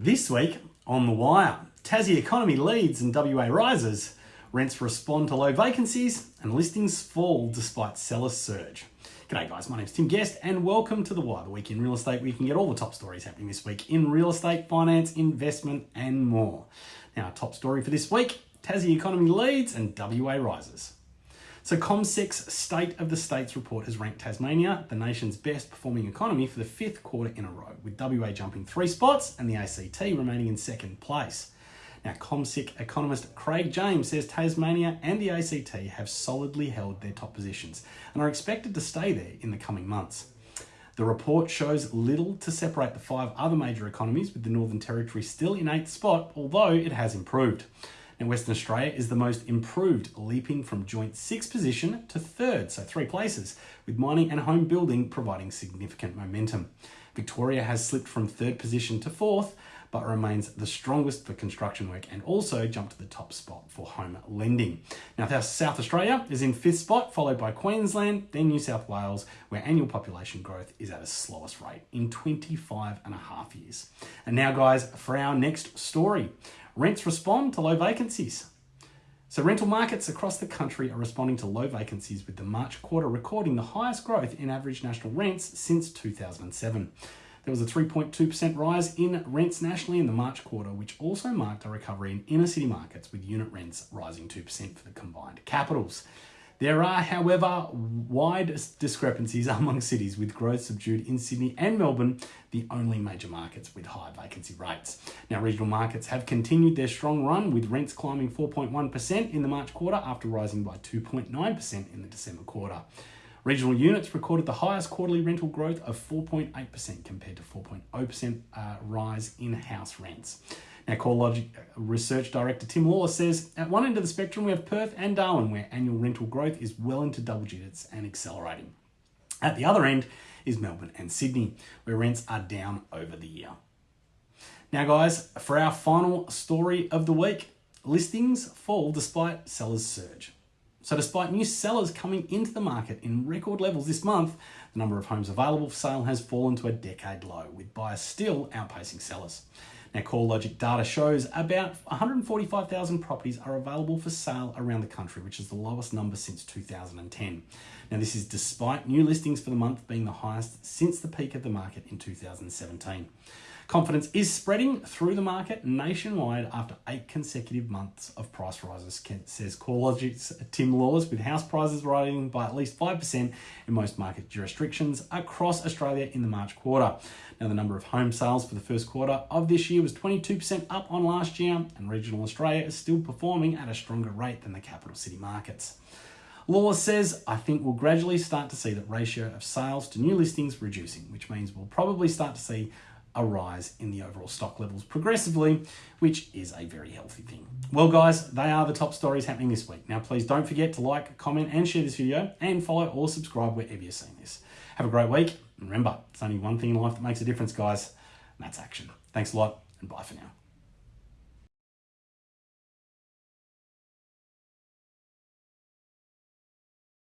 This week on The Wire, Tassie economy leads and WA rises, rents respond to low vacancies, and listings fall despite seller surge. G'day guys, my name's Tim Guest and welcome to The Wire, the week in real estate where you can get all the top stories happening this week in real estate, finance, investment and more. Now, top story for this week, Tassie economy leads and WA rises. So CommSec's State of the States report has ranked Tasmania the nation's best performing economy for the fifth quarter in a row, with WA jumping three spots and the ACT remaining in second place. Now, CommSec economist Craig James says Tasmania and the ACT have solidly held their top positions and are expected to stay there in the coming months. The report shows little to separate the five other major economies, with the Northern Territory still in eighth spot, although it has improved. And Western Australia is the most improved, leaping from joint sixth position to third, so three places, with mining and home building providing significant momentum. Victoria has slipped from third position to fourth, but remains the strongest for construction work and also jumped to the top spot for home lending. Now, South Australia is in fifth spot, followed by Queensland, then New South Wales, where annual population growth is at its slowest rate in 25 and a half years. And now, guys, for our next story. Rents respond to low vacancies. So rental markets across the country are responding to low vacancies with the March quarter recording the highest growth in average national rents since 2007. There was a 3.2% rise in rents nationally in the March quarter, which also marked a recovery in inner city markets with unit rents rising 2% for the combined capitals. There are, however, wide discrepancies among cities with growth subdued in Sydney and Melbourne, the only major markets with high vacancy rates. Now, regional markets have continued their strong run with rents climbing 4.1% in the March quarter after rising by 2.9% in the December quarter. Regional units recorded the highest quarterly rental growth of 4.8% compared to 4.0% uh, rise in house rents. CoreLogic Research Director Tim Lawless says, at one end of the spectrum, we have Perth and Darwin, where annual rental growth is well into double digits and accelerating. At the other end is Melbourne and Sydney, where rents are down over the year. Now, guys, for our final story of the week, listings fall despite sellers surge. So, despite new sellers coming into the market in record levels this month, the number of homes available for sale has fallen to a decade low, with buyers still outpacing sellers. Now, CoreLogic data shows about 145,000 properties are available for sale around the country, which is the lowest number since 2010. Now, this is despite new listings for the month being the highest since the peak of the market in 2017. Confidence is spreading through the market nationwide after eight consecutive months of price rises, Kent says CoreLogic's Tim Lawless, with house prices rising by at least 5% in most market jurisdictions across Australia in the March quarter. Now, the number of home sales for the first quarter of this year was 22% up on last year, and regional Australia is still performing at a stronger rate than the capital city markets. Lawless says, I think we'll gradually start to see that ratio of sales to new listings reducing, which means we'll probably start to see a rise in the overall stock levels progressively, which is a very healthy thing. Well, guys, they are the top stories happening this week. Now, please don't forget to like, comment, and share this video, and follow or subscribe wherever you're seeing this. Have a great week. And remember, it's only one thing in life that makes a difference, guys, and that's action. Thanks a lot, and bye for now.